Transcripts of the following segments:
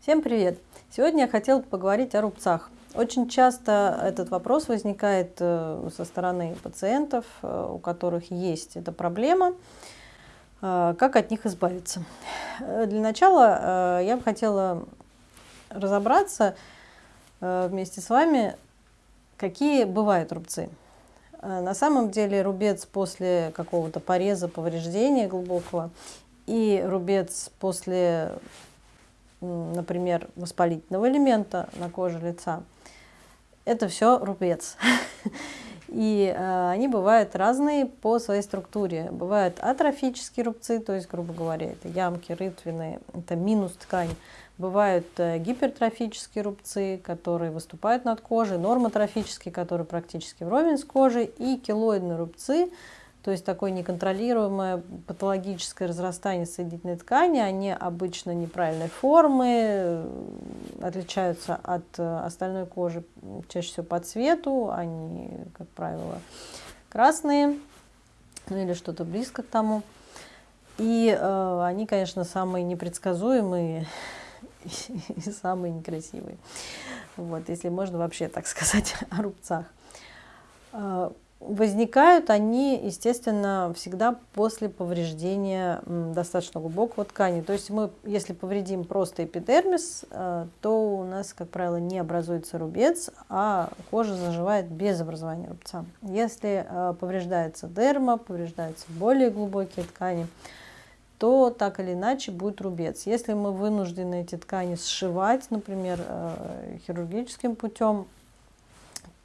Всем привет! Сегодня я хотела поговорить о рубцах. Очень часто этот вопрос возникает э, со стороны пациентов, э, у которых есть эта проблема. Э, как от них избавиться? Для начала я бы хотела разобраться вместе с вами, какие бывают рубцы. На самом деле рубец после какого-то пореза, повреждения глубокого и рубец после например, воспалительного элемента на коже лица, это все рубец. И э, они бывают разные по своей структуре. Бывают атрофические рубцы, то есть, грубо говоря, это ямки, рытвины, это минус ткань. Бывают э, гипертрофические рубцы, которые выступают над кожей, нормотрофические, которые практически вровень с кожей, и килоидные рубцы, то есть такое неконтролируемое патологическое разрастание соединительной ткани, они обычно неправильной формы, отличаются от э, остальной кожи чаще всего по цвету, они, как правило, красные, ну или что-то близко к тому. И э, они, конечно, самые непредсказуемые и самые некрасивые. Вот, если можно вообще так сказать о рубцах. Э, Возникают они, естественно, всегда после повреждения достаточно глубокого ткани. То есть мы, если повредим просто эпидермис, э, то у нас, как правило, не образуется рубец, а кожа заживает без образования рубца. Если э, повреждается дерма, повреждаются более глубокие ткани, то так или иначе будет рубец. Если мы вынуждены эти ткани сшивать, например, э, хирургическим путем,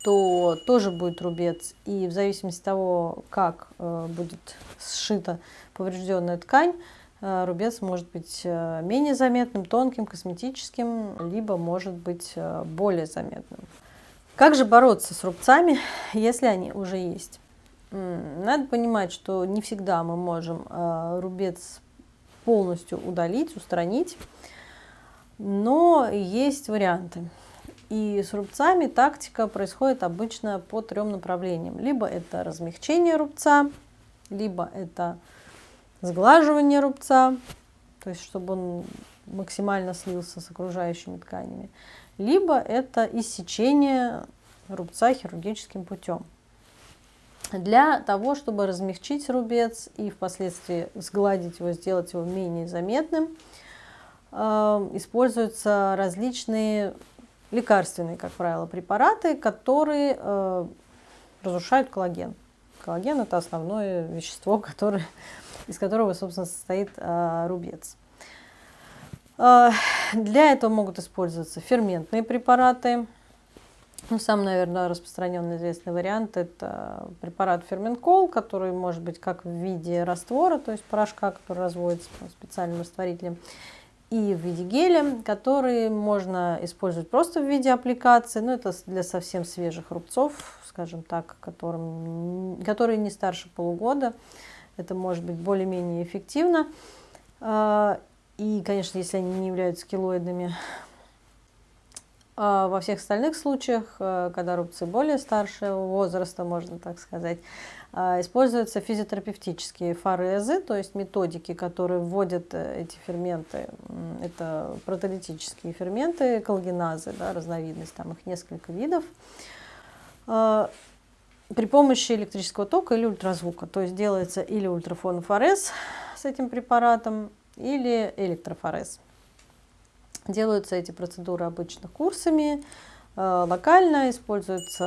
то тоже будет рубец. И в зависимости от того, как э, будет сшита поврежденная ткань, э, рубец может быть менее заметным, тонким, косметическим, либо может быть более заметным. Как же бороться с рубцами, если они уже есть? Надо понимать, что не всегда мы можем рубец полностью удалить, устранить, но есть варианты. И с рубцами тактика происходит обычно по трем направлениям. Либо это размягчение рубца, либо это сглаживание рубца, то есть чтобы он максимально слился с окружающими тканями, либо это иссечение рубца хирургическим путем. Для того, чтобы размягчить рубец и впоследствии сгладить его, сделать его менее заметным, э, используются различные лекарственные, как правило, препараты, которые э, разрушают коллаген. Коллаген – это основное вещество, которое, из которого, собственно, состоит э, рубец. Э, для этого могут использоваться ферментные препараты. Ну, самый, наверное, распространенный известный вариант – это препарат ферменткол, который может быть как в виде раствора, то есть порошка, который разводится специальным растворителем, и в виде геля, которые можно использовать просто в виде аппликации, но это для совсем свежих рубцов, скажем так, которым, которые не старше полугода. Это может быть более-менее эффективно. А, и, конечно, если они не являются килоидными. А во всех остальных случаях, э, когда рубцы более старшего возраста, можно так сказать, а, используются физиотерапевтические форезы, то есть методики, которые вводят э, эти ферменты. Это протолитические ферменты, коллагеназы, да, разновидность, там их несколько видов. А, при помощи электрического тока или ультразвука. То есть делается или ультрафонофорез с этим препаратом, или электрофорез. Делаются эти процедуры обычно курсами, Э, локально используются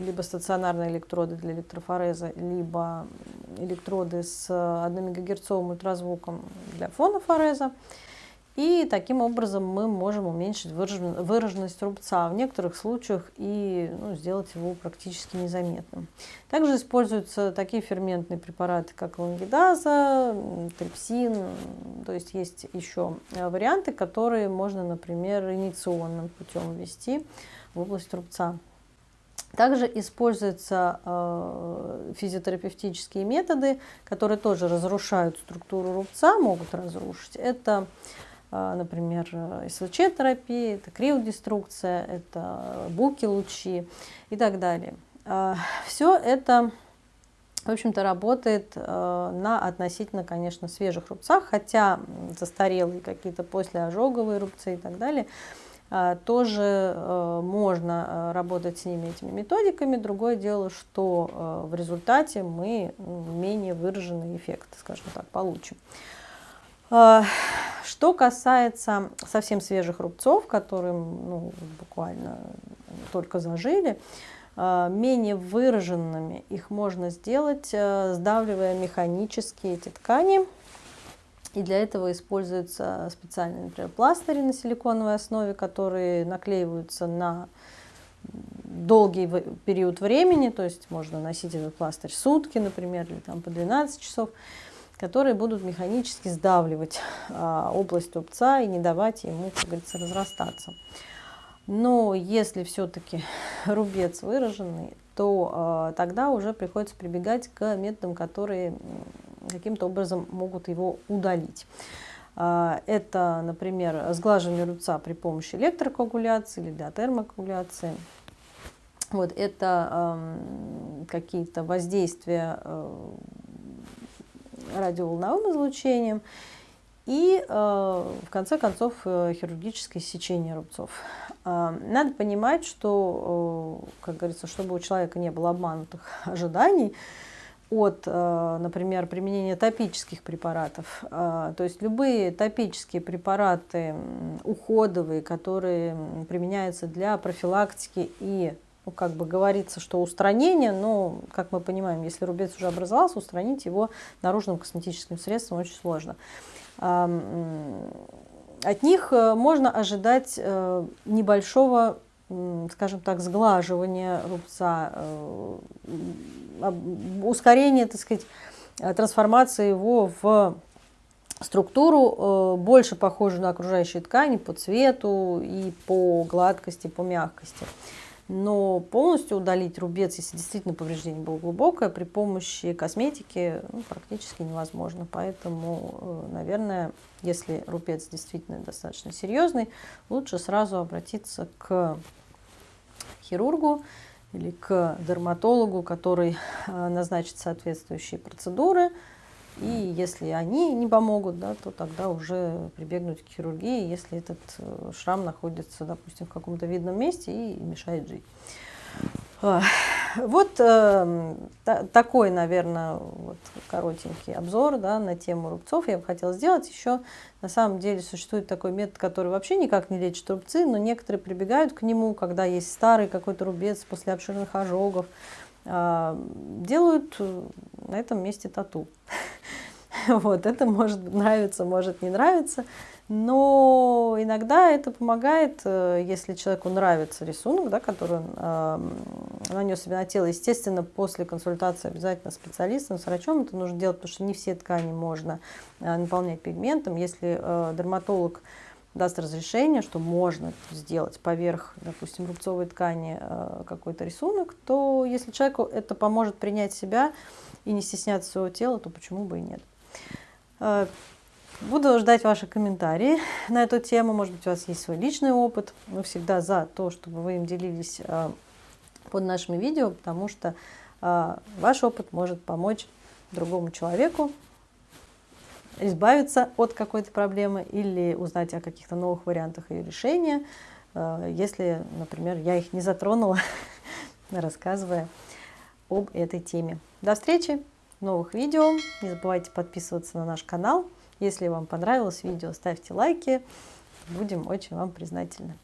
либо стационарные электроды для электрофореза, либо электроды с 1 ГГц ультразвуком для фонофореза. И таким образом мы можем уменьшить выраженность рубца, в некоторых случаях и ну, сделать его практически незаметным. Также используются такие ферментные препараты, как лангидаза, трипсин, то есть есть еще варианты, которые можно, например, инициационным путем ввести в область рубца. Также используются э, физиотерапевтические методы, которые тоже разрушают структуру рубца, могут разрушить. Это например, СВЧ-терапия, это криодеструкция, это буки-лучи и так далее. А, Все это в общем-то, работает на относительно, конечно, свежих рубцах, хотя застарелые какие-то послеожоговые рубцы и так далее – а, тоже э, можно э, работать с ними этими методиками. Другое дело, что э, в результате мы менее выраженный эффект, скажем так, получим. Что касается совсем свежих рубцов, которые ну, буквально только зажили, а, менее выраженными их можно сделать, сдавливая механически эти ткани. И для этого используются специальные, например, пластыри на силиконовой основе, которые наклеиваются на долгий период времени, то есть можно носить этот пластырь сутки, например, или там по 12 часов, которые будут механически сдавливать а, область рубца и не давать ему, как говорится, разрастаться. Но если все-таки рубец выраженный, то а, тогда уже приходится прибегать к методам, которые каким-то образом могут его удалить. А, это, например, сглаживание рубца при помощи электрокоагуляции или диатермокоагуляции. Вот, это э, какие-то воздействия э, радиоволновым излучением и, э, в конце концов, э, хирургическое сечение рубцов. Э, надо понимать, что, как говорится, чтобы у человека не было обманутых ожиданий, от, например, применения топических препаратов. То есть любые топические препараты уходовые, которые применяются для профилактики и, ну, как бы говорится, что устранение, но, как мы понимаем, если рубец уже образовался, устранить его наружным косметическим средством очень сложно. От них э, можно ожидать небольшого скажем так, сглаживание рубца, э, ускорение, так сказать, трансформации его в структуру, э, больше похожую на окружающие ткани по цвету и по гладкости, по мягкости. Но полностью удалить рубец, если действительно повреждение было глубокое, при помощи косметики ну, практически невозможно. Поэтому, э, наверное, если рубец действительно достаточно серьезный, лучше сразу обратиться к хирургу или к дерматологу, который э, назначит соответствующие процедуры. И если они не помогут, да, то тогда уже прибегнуть к хирургии, если этот э, шрам находится, допустим, в каком-то видном месте и мешает жить. Вот э, та, такой, наверное, вот коротенький обзор да, на тему рубцов я бы хотела сделать. Еще на самом деле существует такой метод, который вообще никак не лечит рубцы, но некоторые прибегают к нему, когда есть старый какой-то рубец после обширных ожогов, делают на этом месте тату. Вот, это может нравиться, может не нравиться. Но иногда это помогает, э, если человеку нравится рисунок, да, который он э, нанес себе на тело. Естественно, после консультации обязательно специалистом, с врачом это нужно делать, потому что не все ткани можно э, наполнять пигментом. Если э, дерматолог даст разрешение, что можно сделать поверх, допустим, рубцовой ткани э, какой-то рисунок, то если человеку это поможет принять себя и не стесняться своего тела, то почему бы и нет. Э, Буду ждать ваши комментарии на эту тему. Может быть, у вас есть свой личный опыт. Мы всегда за то, чтобы вы им делились а, под нашими видео, потому что ваш опыт может помочь другому человеку избавиться от какой-то проблемы или узнать о каких-то новых вариантах ее решения, а, если, например, я их не затронула, рассказывая об этой теме. До встречи в новых видео. Не забывайте подписываться на наш канал. Если вам понравилось видео, ставьте лайки. Будем очень вам признательны.